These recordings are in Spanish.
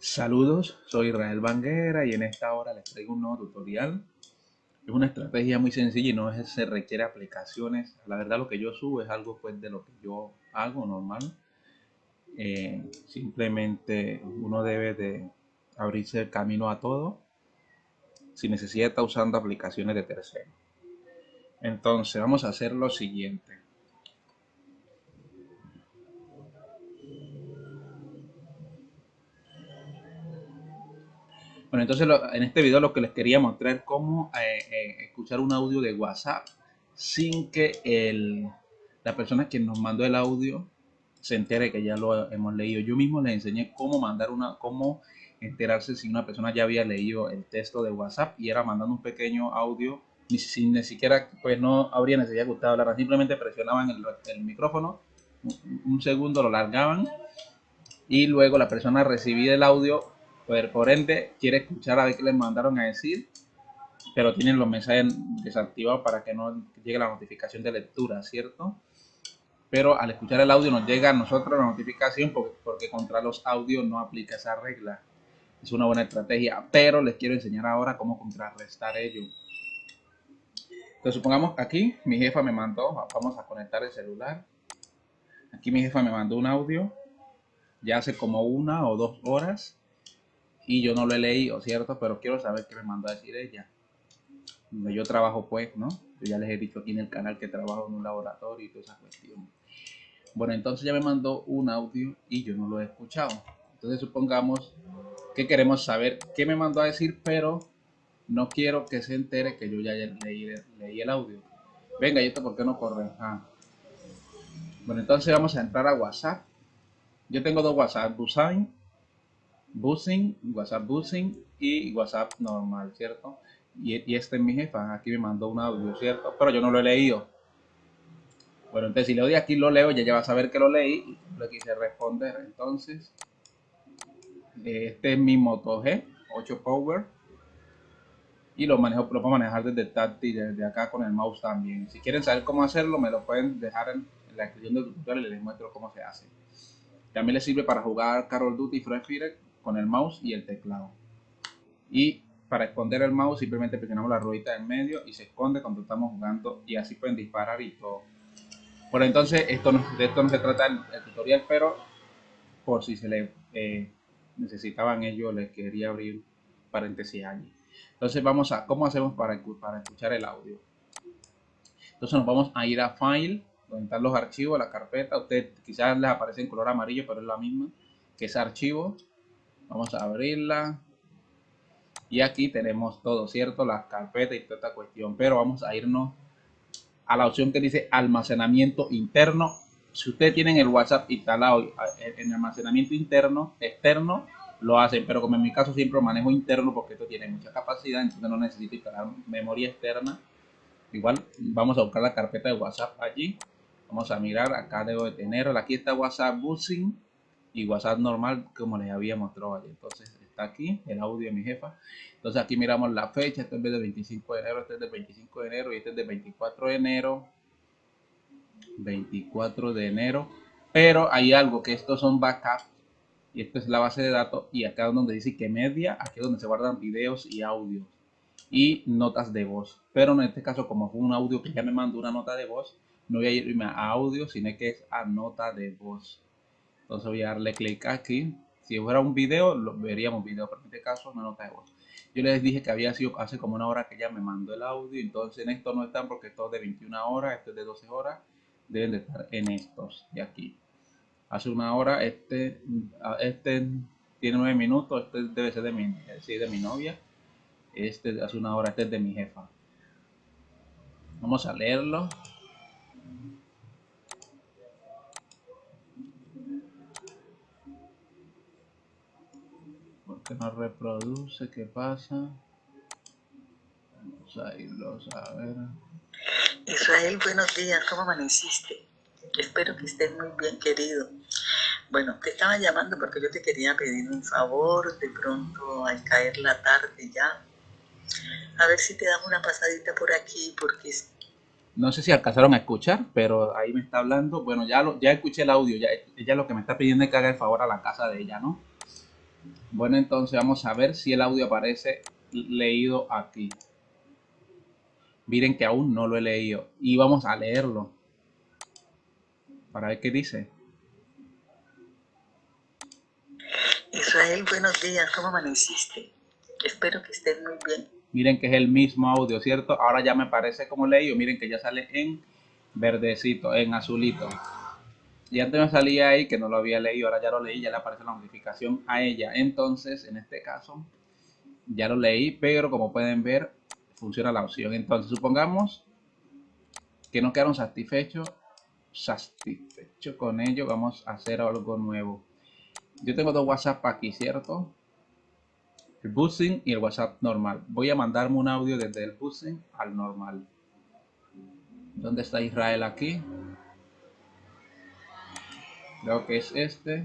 Saludos, soy Israel Banguera y en esta hora les traigo un nuevo tutorial. Es una estrategia muy sencilla y no se requiere aplicaciones. La verdad lo que yo subo es algo pues de lo que yo hago normal. Eh, simplemente uno debe de abrirse el camino a todo de estar usando aplicaciones de terceros. Entonces vamos a hacer lo siguiente. Bueno, entonces en este video lo que les quería mostrar es cómo eh, eh, escuchar un audio de WhatsApp sin que el, la persona que nos mandó el audio se entere que ya lo hemos leído. Yo mismo les enseñé cómo mandar una, cómo enterarse si una persona ya había leído el texto de WhatsApp y era mandando un pequeño audio, ni, sin, ni siquiera, pues no habría necesidad que usted simplemente presionaban el, el micrófono, un, un segundo lo largaban y luego la persona recibía el audio por, ende, quiere escuchar a ver qué les mandaron a decir, pero tienen los mensajes desactivados para que no llegue la notificación de lectura, ¿cierto? Pero al escuchar el audio nos llega a nosotros la notificación porque contra los audios no aplica esa regla. Es una buena estrategia, pero les quiero enseñar ahora cómo contrarrestar ello. Entonces supongamos aquí mi jefa me mandó, vamos a conectar el celular. Aquí mi jefa me mandó un audio ya hace como una o dos horas y yo no lo he leído, ¿cierto? Pero quiero saber qué me mandó a decir ella. Donde yo trabajo, pues, ¿no? Yo ya les he dicho aquí en el canal que trabajo en un laboratorio y toda esa cuestión. Bueno, entonces ya me mandó un audio y yo no lo he escuchado. Entonces supongamos que queremos saber qué me mandó a decir, pero no quiero que se entere que yo ya leí, leí el audio. Venga, ¿y esto por qué no corre? Ah. Bueno, entonces vamos a entrar a WhatsApp. Yo tengo dos WhatsApp, Busain Buzzing, WhatsApp Buzzing y WhatsApp normal, ¿cierto? Y, este es mi jefa, aquí me mandó un audio, ¿cierto? Pero yo no lo he leído. Bueno, entonces si le doy aquí lo leo, ya, ya va a saber que lo leí y le quise responder. Entonces, este es mi Moto G 8 Power y lo manejo, lo puedo manejar desde táctil, desde acá con el mouse también. Si quieren saber cómo hacerlo, me lo pueden dejar en, la descripción del tutorial y les muestro cómo se hace. También le sirve para jugar Call of Duty Free Fire con el mouse y el teclado. Y para esconder el mouse simplemente presionamos la ruedita en medio y se esconde cuando estamos jugando y así pueden disparar y todo. Por entonces esto no, de esto no se trata el, tutorial, pero por si se le eh, necesitaban ellos les quería abrir paréntesis allí. Entonces vamos a cómo hacemos para, para escuchar el audio. Entonces nos vamos a ir a File, donde están los archivos, la carpeta. Usted quizás les aparece en color amarillo, pero es la misma que es archivo. Vamos a abrirla. Y aquí tenemos todo, ¿cierto? Las carpetas y toda esta cuestión. Pero vamos a irnos a la opción que dice almacenamiento interno. Si ustedes tienen el WhatsApp instalado en almacenamiento interno, externo, lo hacen. Pero como en mi caso siempre manejo interno porque esto tiene mucha capacidad, entonces no necesito instalar memoria externa. Igual vamos a buscar la carpeta de WhatsApp allí. Vamos a mirar, acá debo de tenerla. Aquí está WhatsApp Buzzing y WhatsApp normal como les había mostrado ayer. Entonces está aquí el audio de mi jefa. Entonces aquí miramos la fecha, este es del 25 de enero, este es del 25 de enero y este es del 24 de enero. 24 de enero. Pero hay algo que estos son backups y esto es la base de datos y acá donde dice que media, aquí es donde se guardan videos y audios y notas de voz. Pero en este caso como fue un audio que ya me mandó una nota de voz, no voy a irme a audio, sino que es a nota de voz. Entonces voy a darle clic aquí. Si fuera un video, lo veríamos video, pero en este caso una nota de voz. Yo les dije que había sido hace como una hora que ya me mandó el audio, entonces en esto no están porque esto es de 21 horas, esto es de 12 horas, deben de estar en estos de aquí. Hace una hora, este, este tiene 9 minutos, este debe ser de mi, de mi novia, este hace una hora, este es de mi jefa. Vamos a leerlo. Que no reproduce, ¿qué pasa? Vamos a irlos a ver. Israel, buenos días, ¿cómo amaneciste? Espero que estés muy bien, querido. Bueno, te estaba llamando porque yo te quería pedir un favor, de pronto al caer la tarde ya. A ver si te damos una pasadita por aquí, porque... No sé si alcanzaron a escuchar, pero ahí me está hablando. Bueno, ya, lo, ya escuché el audio, ya, ella lo que me está pidiendo es que haga el favor a la casa de ella, ¿no? Bueno, entonces vamos a ver si el audio aparece leído aquí. Miren que aún no lo he leído y vamos a leerlo para ver qué dice. Israel, buenos días, ¿cómo amaneciste? Espero que estés muy bien. Miren que es el mismo audio, ¿cierto? Ahora ya me parece como leído. Miren que ya sale en verdecito, en azulito. Y antes me salía ahí que no lo había leído, ahora ya lo leí, ya le aparece la notificación a ella. Entonces, en este caso, ya lo leí, pero como pueden ver, funciona la opción. Entonces, supongamos que no quedaron satisfechos, satisfechos con ello, vamos a hacer algo nuevo. Yo tengo dos WhatsApp aquí, ¿cierto? El buzzing y el WhatsApp normal. Voy a mandarme un audio desde el buzzing al normal. ¿Dónde está Israel aquí? Creo que es este.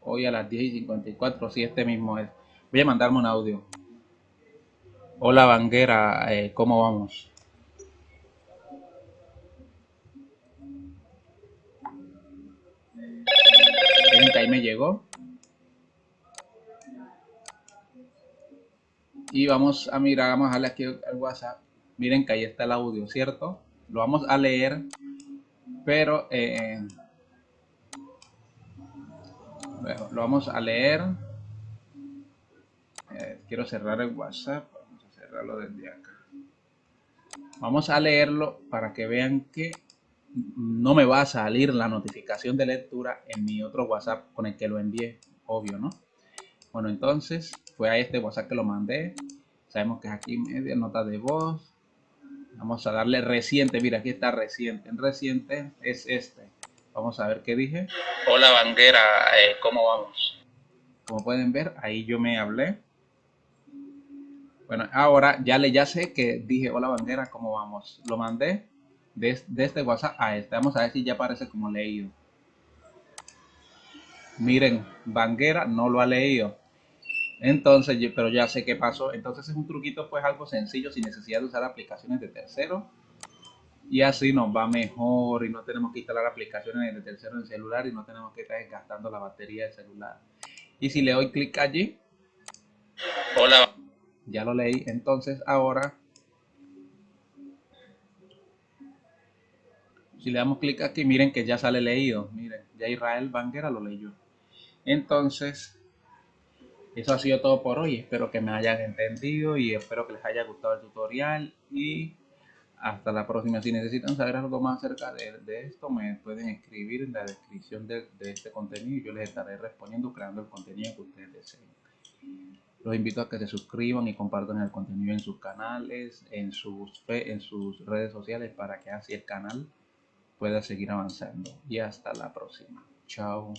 Hoy a las 10 y 54, si este mismo es. Voy a mandarme un audio. Hola Vanguera, eh, ¿cómo vamos? Ahí me llegó. Y vamos a mirar, vamos a darle aquí al WhatsApp. Miren que ahí está el audio, ¿cierto? Lo vamos a leer, pero eh, lo vamos a leer. Eh, quiero cerrar el WhatsApp. Vamos a cerrarlo desde acá. Vamos a leerlo para que vean que no me va a salir la notificación de lectura en mi otro WhatsApp con el que lo envié. Obvio, ¿no? Bueno, entonces fue a este WhatsApp que lo mandé. Sabemos que es aquí media nota de voz. Vamos a darle reciente. Mira, aquí está reciente. En reciente es este. Vamos a ver qué dije. Hola Vanguera, eh, ¿cómo vamos? Como pueden ver, ahí yo me hablé. Bueno, ahora ya le ya sé que dije, hola Vanguera, ¿cómo vamos? Lo mandé de, este WhatsApp a este. Vamos a ver si ya aparece como leído. Miren, Vanguera no lo ha leído. Entonces, pero ya sé qué pasó. Entonces es un truquito pues algo sencillo sin necesidad de usar aplicaciones de tercero y así nos va mejor y no tenemos que instalar aplicaciones de tercero en celular y no tenemos que estar gastando la batería del celular. Y si le doy clic allí, hola, ya lo leí. Entonces ahora, si le damos clic aquí, miren que ya sale leído. Miren, ya Israel Banguera lo leyó. Entonces, eso ha sido todo por hoy. Espero que me hayan entendido y espero que les haya gustado el tutorial y hasta la próxima. Si necesitan saber algo más acerca de, esto, me pueden escribir en la descripción de, este contenido y yo les estaré respondiendo creando el contenido que ustedes deseen. Los invito a que se suscriban y compartan el contenido en sus canales, en sus, en sus redes sociales para que así el canal pueda seguir avanzando. Y hasta la próxima. Chao.